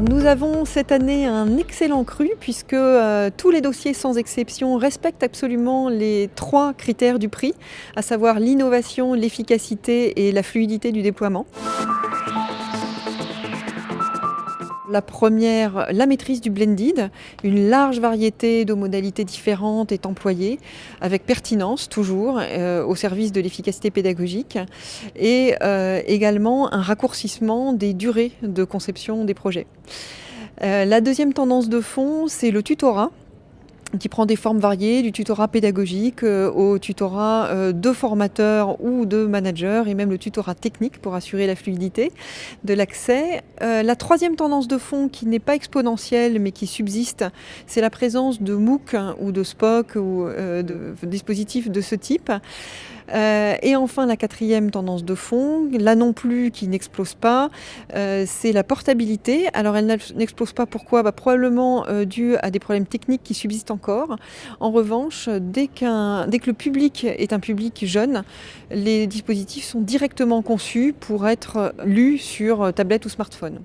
Nous avons cette année un excellent cru puisque euh, tous les dossiers sans exception respectent absolument les trois critères du prix, à savoir l'innovation, l'efficacité et la fluidité du déploiement. La première, la maîtrise du blended. Une large variété de modalités différentes est employée, avec pertinence toujours, euh, au service de l'efficacité pédagogique, et euh, également un raccourcissement des durées de conception des projets. Euh, la deuxième tendance de fond, c'est le tutorat qui prend des formes variées, du tutorat pédagogique euh, au tutorat euh, de formateurs ou de managers et même le tutorat technique pour assurer la fluidité de l'accès. Euh, la troisième tendance de fond qui n'est pas exponentielle mais qui subsiste, c'est la présence de MOOC ou de SPOC ou de dispositifs de ce type. et enfin, la quatrième tendance de fond, là non plus qui n'explose pas, c'est la portabilité. Alors elle n'explose pas pourquoi? Bah, Probablement dû à des problèmes techniques qui subsistent En revanche, dès, que le public est un public jeune, les dispositifs sont directement conçus pour être lus sur tablette ou smartphone.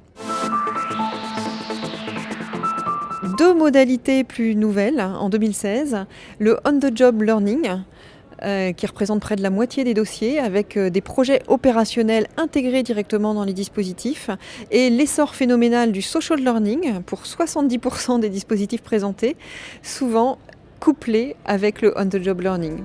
Deux modalités plus nouvelles en 2016, le on-the-job learning, qui représente près de la moitié des dossiers, avec euh, des projets opérationnels intégrés directement dans les dispositifs, et l'essor phénoménal du social learning pour 70% des dispositifs présentés, souvent couplé avec le on-the-job learning.